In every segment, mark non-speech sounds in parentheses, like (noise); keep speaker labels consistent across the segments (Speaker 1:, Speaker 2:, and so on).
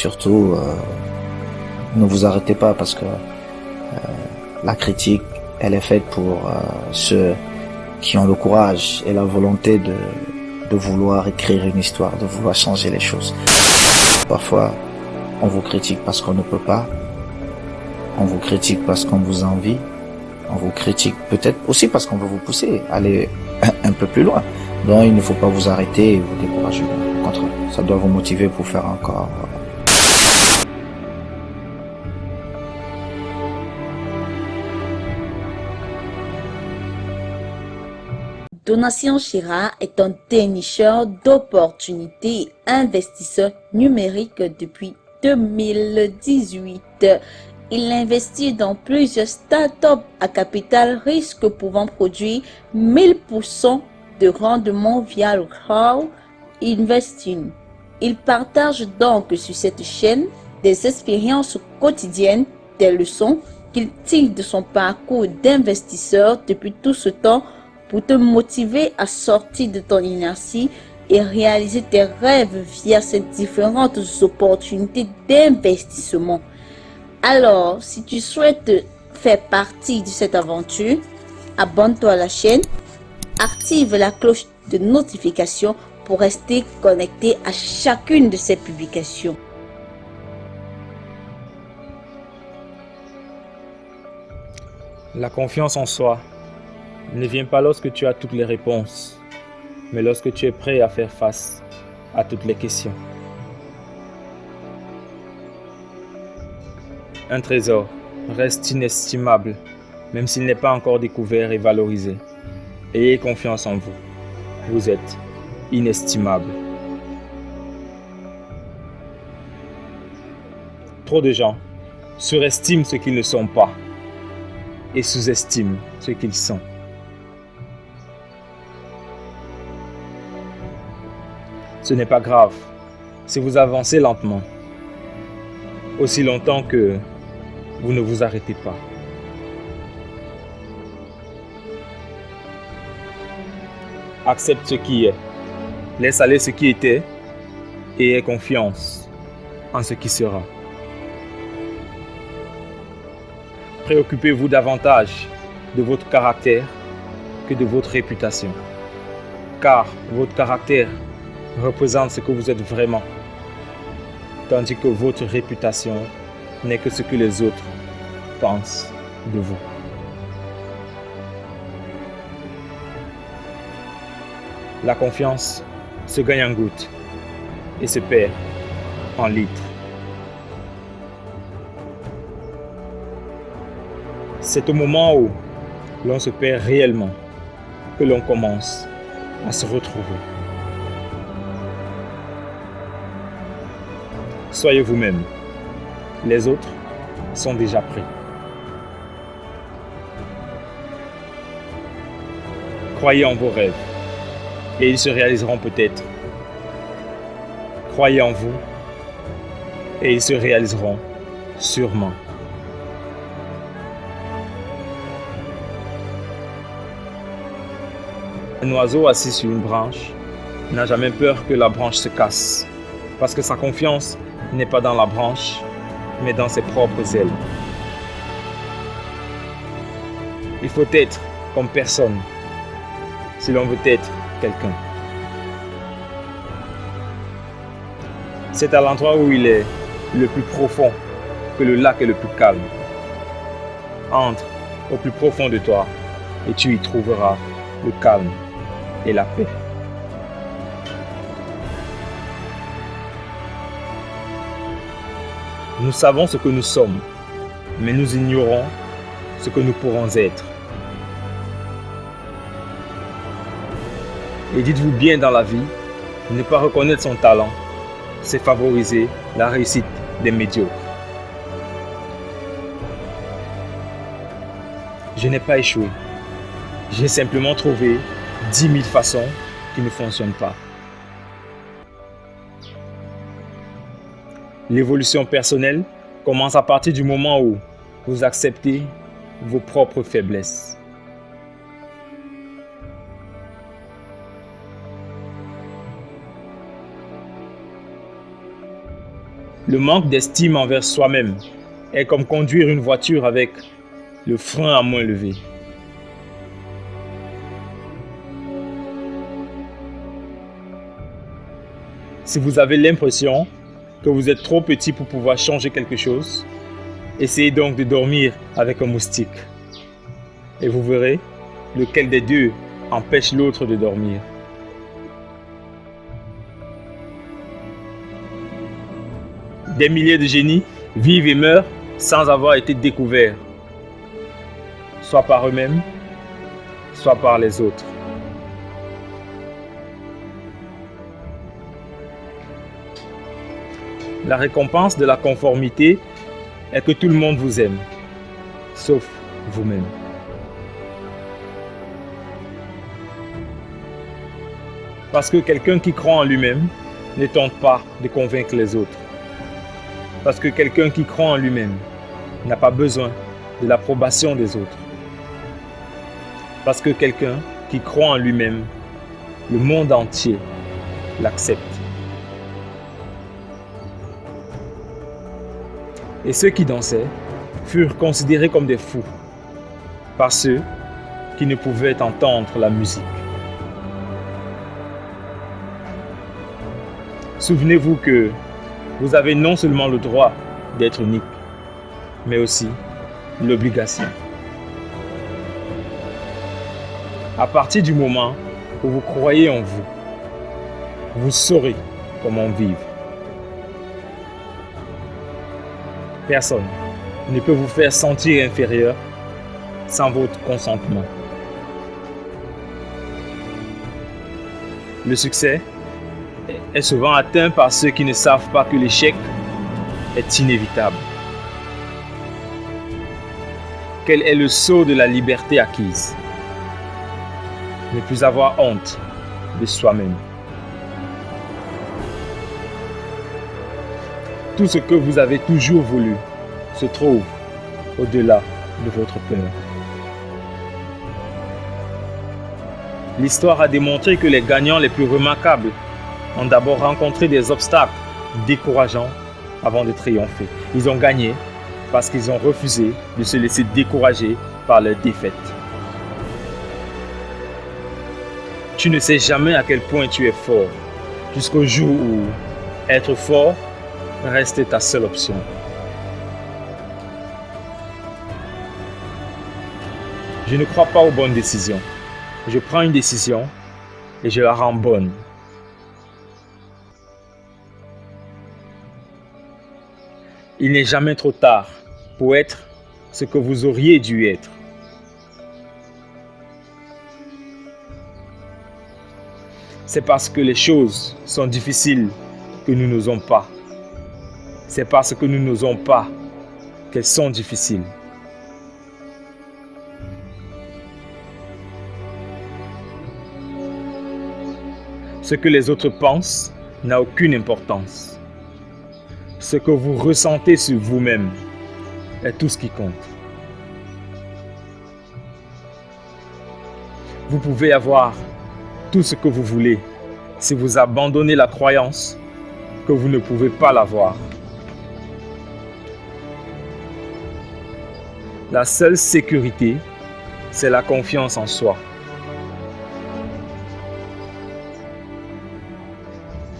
Speaker 1: surtout, euh, ne vous arrêtez pas parce que la critique, elle est faite pour ceux qui ont le courage et la volonté de, vouloir écrire une histoire, de vouloir changer les choses. Parfois, on vous critique parce qu'on ne peut pas. On vous critique parce qu'on vous envie. On vous critique peut-être aussi parce qu'on veut vous pousser à aller (coughs) un peu plus loin. Donc il ne faut pas vous arrêter et vous décourager. Au ça doit vous motiver pour faire encore
Speaker 2: Donatien Chira est un dénicheur d'opportunités investisseur numérique depuis 2018. Il investit dans plusieurs startups à capital risque pouvant produire 1000% de rendement via le crowd investing. Il partage donc sur cette chaîne des expériences quotidiennes, des leçons qu'il tire de son parcours d'investisseur depuis tout ce temps pour te motiver à sortir de ton inertie et réaliser tes rêves via ces différentes opportunités d'investissement. Alors, si tu souhaites faire partie de cette aventure, abonne-toi à la chaîne, active la cloche de notification pour rester connecté à chacune de ces publications.
Speaker 3: La confiance en soi ne vient pas lorsque tu as toutes les réponses, mais lorsque tu es prêt à faire face à toutes les questions. Un trésor reste inestimable, même s'il n'est pas encore découvert et valorisé. Ayez confiance en vous. Vous êtes inestimable. Trop de gens surestiment ce qu'ils ne sont pas et sous-estiment ce qu'ils sont. Ce n'est pas grave si vous avancez lentement, aussi longtemps que vous ne vous arrêtez pas. Accepte ce qui est, laisse aller ce qui était et aie confiance en ce qui sera. Préoccupez-vous davantage de votre caractère que de votre réputation, car votre caractère représente ce que vous êtes vraiment, tandis que votre réputation n'est que ce que les autres pensent de vous. La confiance se gagne en gouttes et se perd en litres. C'est au moment où l'on se perd réellement que l'on commence à se retrouver. Soyez vous-même. Les autres sont déjà prêts. Croyez en vos rêves et ils se réaliseront peut-être. Croyez en vous et ils se réaliseront sûrement. Un oiseau assis sur une branche n'a jamais peur que la branche se casse parce que sa confiance n'est pas dans la branche, mais dans ses propres ailes. Il faut être comme personne si l'on veut être quelqu'un. C'est à l'endroit où il est le plus profond que le lac est le plus calme. Entre au plus profond de toi et tu y trouveras le calme et la paix. Nous savons ce que nous sommes, mais nous ignorons ce que nous pourrons être. Et dites-vous bien dans la vie, ne pas reconnaître son talent, c'est favoriser la réussite des médiocres. Je n'ai pas échoué. J'ai simplement trouvé 10 000 façons qui ne fonctionnent pas. L'évolution personnelle commence à partir du moment où vous acceptez vos propres faiblesses. Le manque d'estime envers soi-même est comme conduire une voiture avec le frein à moins levé. Si vous avez l'impression que vous êtes trop petit pour pouvoir changer quelque chose, essayez donc de dormir avec un moustique. Et vous verrez lequel des deux empêche l'autre de dormir. Des milliers de génies vivent et meurent sans avoir été découverts, soit par eux-mêmes, soit par les autres. La récompense de la conformité est que tout le monde vous aime, sauf vous-même. Parce que quelqu'un qui croit en lui-même ne tente pas de convaincre les autres. Parce que quelqu'un qui croit en lui-même n'a pas besoin de l'approbation des autres. Parce que quelqu'un qui croit en lui-même, le monde entier l'accepte. Et ceux qui dansaient furent considérés comme des fous par ceux qui ne pouvaient entendre la musique. Souvenez-vous que vous avez non seulement le droit d'être unique, mais aussi l'obligation. À partir du moment où vous croyez en vous, vous saurez comment vivre. Personne ne peut vous faire sentir inférieur sans votre consentement. Le succès est souvent atteint par ceux qui ne savent pas que l'échec est inévitable. Quel est le saut de la liberté acquise? Ne plus avoir honte de soi-même. Tout ce que vous avez toujours voulu se trouve au-delà de votre peur. L'histoire a démontré que les gagnants les plus remarquables ont d'abord rencontré des obstacles décourageants avant de triompher. Ils ont gagné parce qu'ils ont refusé de se laisser décourager par leur défaite. Tu ne sais jamais à quel point tu es fort jusqu'au jour où être fort reste ta seule option. Je ne crois pas aux bonnes décisions. Je prends une décision et je la rends bonne. Il n'est jamais trop tard pour être ce que vous auriez dû être. C'est parce que les choses sont difficiles que nous n'osons pas. C'est parce que nous n'osons pas qu'elles sont difficiles. Ce que les autres pensent n'a aucune importance. Ce que vous ressentez sur vous-même est tout ce qui compte. Vous pouvez avoir tout ce que vous voulez si vous abandonnez la croyance que vous ne pouvez pas l'avoir. La seule sécurité, c'est la confiance en soi.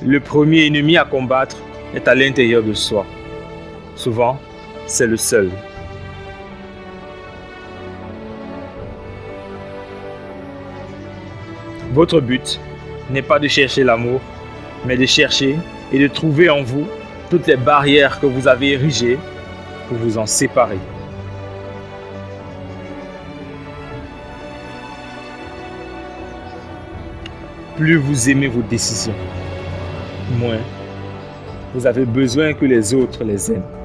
Speaker 3: Le premier ennemi à combattre est à l'intérieur de soi. Souvent, c'est le seul. Votre but n'est pas de chercher l'amour, mais de chercher et de trouver en vous toutes les barrières que vous avez érigées pour vous en séparer. Plus vous aimez vos décisions, moins vous avez besoin que les autres les aiment.